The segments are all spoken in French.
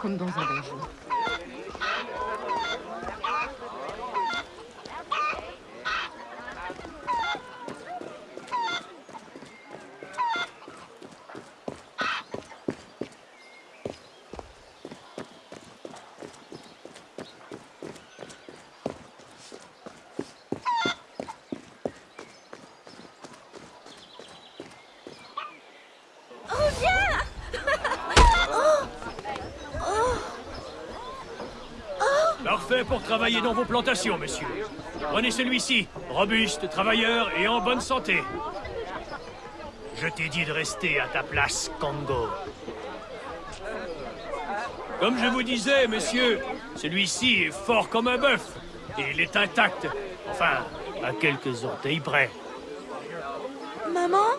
comme dans un donjon. Parfait pour travailler dans vos plantations, monsieur. Prenez celui-ci, robuste, travailleur et en bonne santé. Je t'ai dit de rester à ta place, Congo. Comme je vous disais, monsieur, celui-ci est fort comme un bœuf. Et il est intact. Enfin, à quelques orteils près. Maman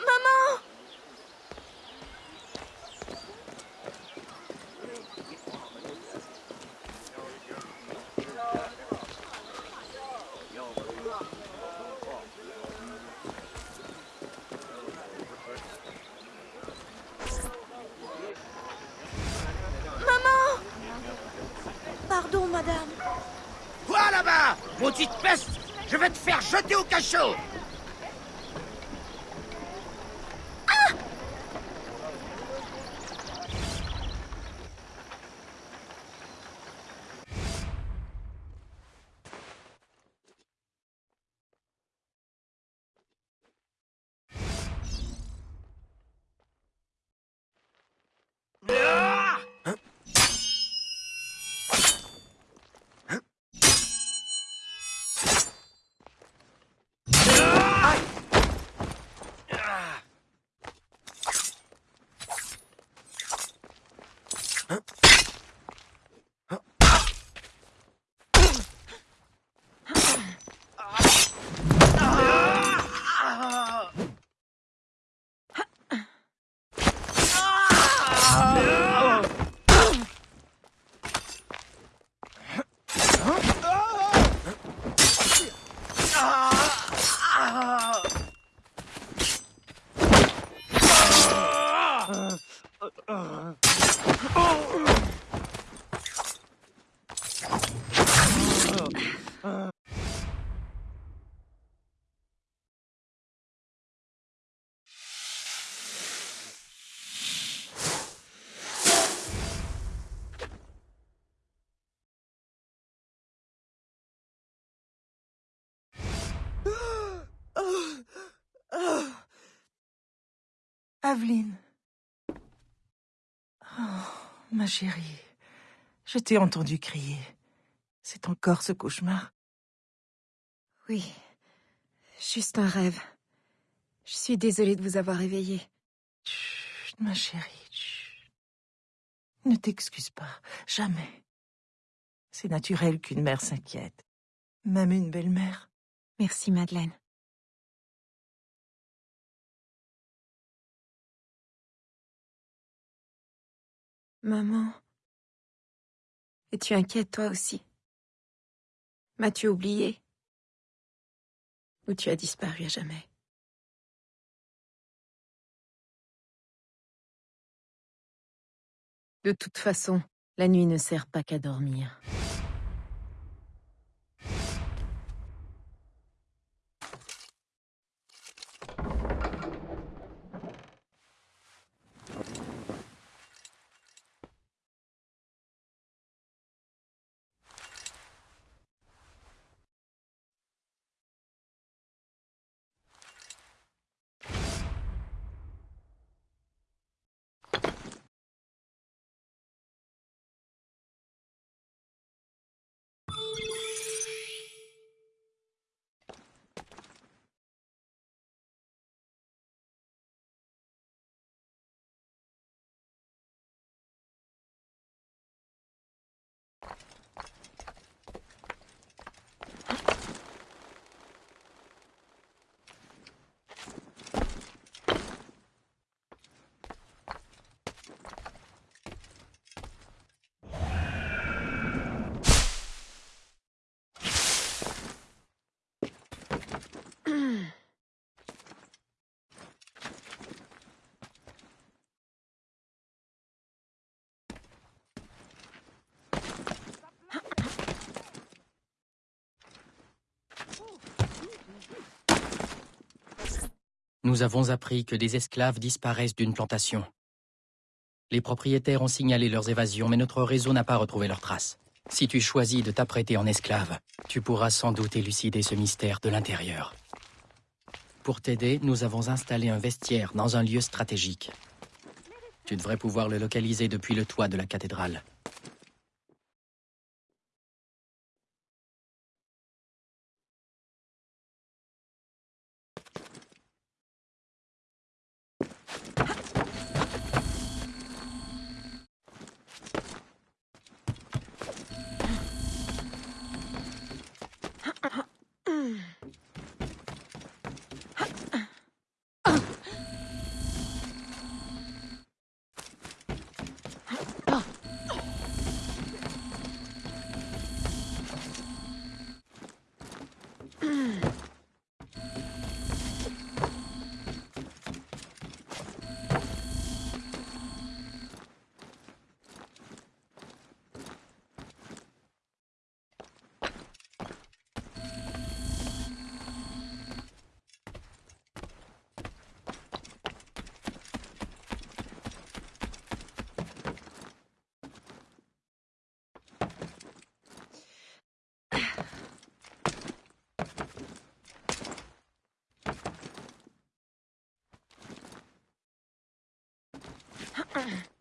Maman Maman Pardon, madame. Toi là-bas, maudite peste Je vais te faire jeter au cachot Aveline. Oh, ma chérie. Je t'ai entendu crier. C'est encore ce cauchemar. Oui, juste un rêve. Je suis désolée de vous avoir réveillé. Chut, ma chérie. chut. Ne t'excuse pas. Jamais. C'est naturel qu'une mère s'inquiète. Même une belle-mère. Merci, Madeleine. Maman. Es-tu inquiète toi aussi M'as-tu oublié? Ou tu as disparu à jamais? De toute façon, la nuit ne sert pas qu'à dormir. Nous avons appris que des esclaves disparaissent d'une plantation. Les propriétaires ont signalé leurs évasions, mais notre réseau n'a pas retrouvé leurs traces. Si tu choisis de t'apprêter en esclave, tu pourras sans doute élucider ce mystère de l'intérieur. Pour t'aider, nous avons installé un vestiaire dans un lieu stratégique. Tu devrais pouvoir le localiser depuis le toit de la cathédrale. Uh-uh.